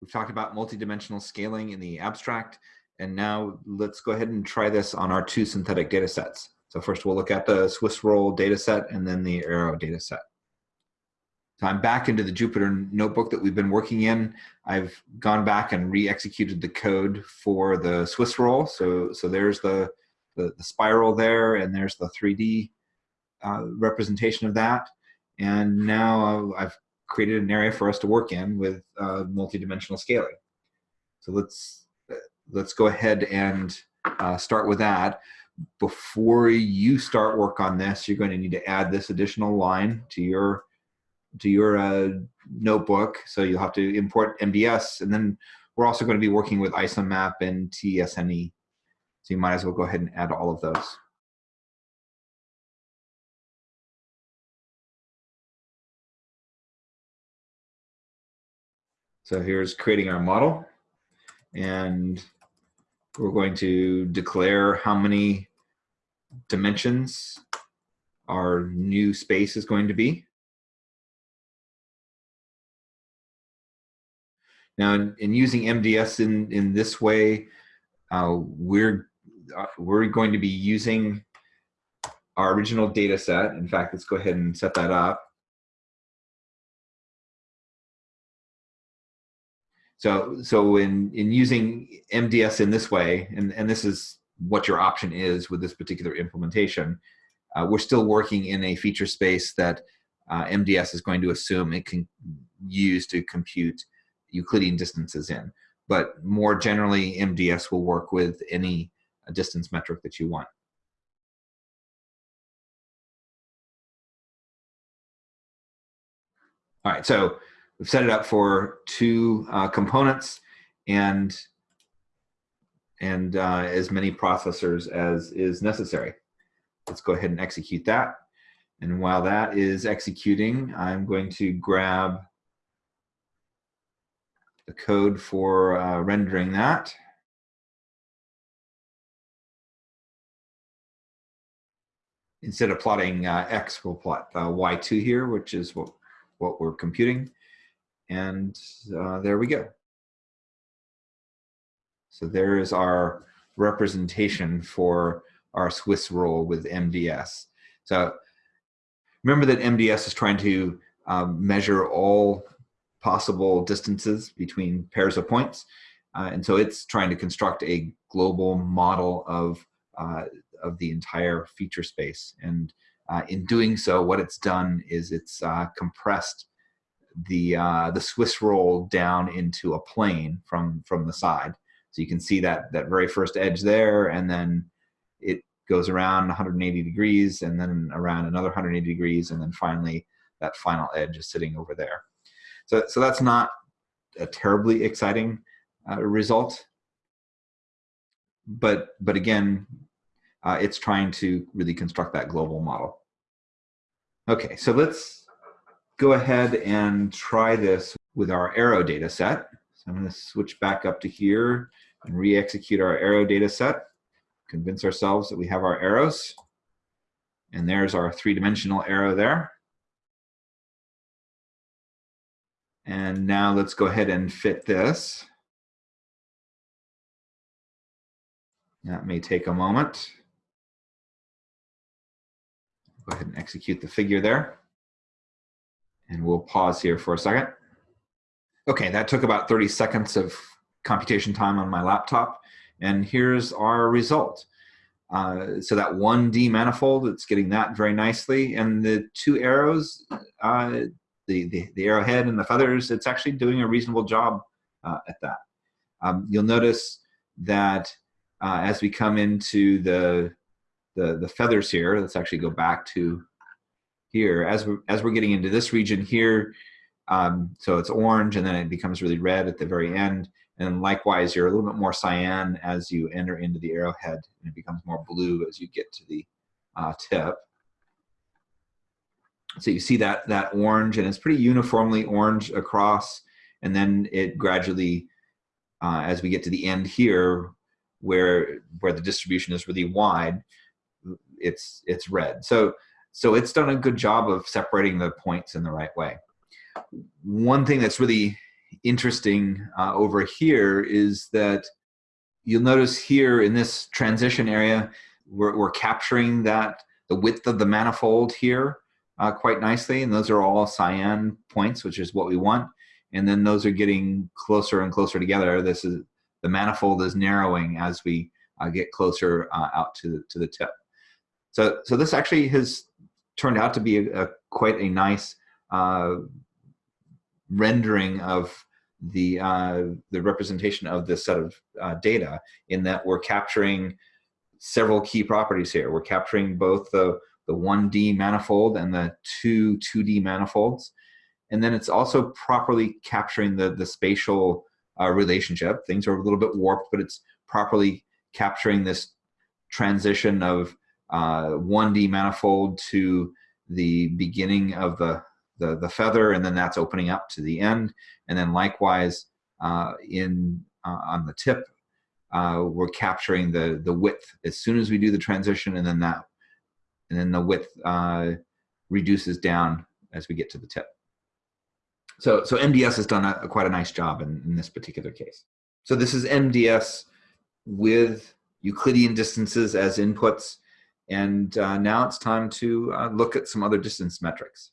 We've talked about multidimensional scaling in the abstract, and now let's go ahead and try this on our two synthetic data sets. So first we'll look at the Swiss roll data set and then the Arrow data set. So I'm back into the Jupyter notebook that we've been working in. I've gone back and re-executed the code for the Swiss roll. So, so there's the, the, the spiral there and there's the 3D uh, representation of that. And now I've created an area for us to work in with uh, multidimensional scaling. So let's let's go ahead and uh, start with that. Before you start work on this, you're going to need to add this additional line to your to your uh, notebook. So you'll have to import MDS, and then we're also going to be working with ISOMAP and TSNE. So you might as well go ahead and add all of those. So here's creating our model. And we're going to declare how many dimensions our new space is going to be. Now, in, in using MDS in, in this way, uh, we're, uh, we're going to be using our original data set. In fact, let's go ahead and set that up. So, so in, in using MDS in this way, and, and this is what your option is with this particular implementation, uh, we're still working in a feature space that uh, MDS is going to assume it can use to compute Euclidean distances in. But more generally, MDS will work with any distance metric that you want. All right, so We've set it up for two uh, components and and uh, as many processors as is necessary. Let's go ahead and execute that. And while that is executing, I'm going to grab the code for uh, rendering that. Instead of plotting uh, X, we'll plot uh, Y2 here, which is what, what we're computing. And uh, there we go. So there is our representation for our Swiss roll with MDS. So remember that MDS is trying to um, measure all possible distances between pairs of points. Uh, and so it's trying to construct a global model of, uh, of the entire feature space. And uh, in doing so, what it's done is it's uh, compressed the uh, the Swiss roll down into a plane from from the side. So you can see that that very first edge there, and then it goes around 180 degrees, and then around another 180 degrees, and then finally that final edge is sitting over there. So so that's not a terribly exciting uh, result, but but again, uh, it's trying to really construct that global model. Okay, so let's go ahead and try this with our arrow data set. So I'm going to switch back up to here and re-execute our arrow data set, convince ourselves that we have our arrows. And there's our three-dimensional arrow there. And now let's go ahead and fit this. That may take a moment. Go ahead and execute the figure there. And we'll pause here for a second. Okay, that took about 30 seconds of computation time on my laptop. And here's our result. Uh, so that 1D manifold, it's getting that very nicely. And the two arrows, uh, the, the, the, arrowhead and the feathers, it's actually doing a reasonable job uh, at that. Um, you'll notice that uh, as we come into the, the, the feathers here, let's actually go back to here as we're, as we're getting into this region here. Um, so it's orange and then it becomes really red at the very end. And likewise, you're a little bit more cyan as you enter into the arrowhead and it becomes more blue as you get to the uh, tip. So you see that, that orange and it's pretty uniformly orange across and then it gradually, uh, as we get to the end here, where, where the distribution is really wide, it's, it's red. So so it's done a good job of separating the points in the right way. One thing that's really interesting uh, over here is that you'll notice here in this transition area, we're, we're capturing that the width of the manifold here uh, quite nicely. And those are all cyan points, which is what we want. And then those are getting closer and closer together. This is the manifold is narrowing as we uh, get closer uh, out to, to the tip. So, so this actually has turned out to be a, a quite a nice uh, rendering of the uh, the representation of this set of uh, data in that we're capturing several key properties here. We're capturing both the the 1D manifold and the two 2D manifolds. And then it's also properly capturing the, the spatial uh, relationship. Things are a little bit warped, but it's properly capturing this transition of 1D manifold to the beginning of the, the, the, feather, and then that's opening up to the end. And then likewise, uh, in uh, on the tip, uh, we're capturing the, the width as soon as we do the transition, and then that, and then the width uh, reduces down as we get to the tip. So, so MDS has done a, quite a nice job in, in this particular case. So this is MDS with Euclidean distances as inputs. And uh, now it's time to uh, look at some other distance metrics.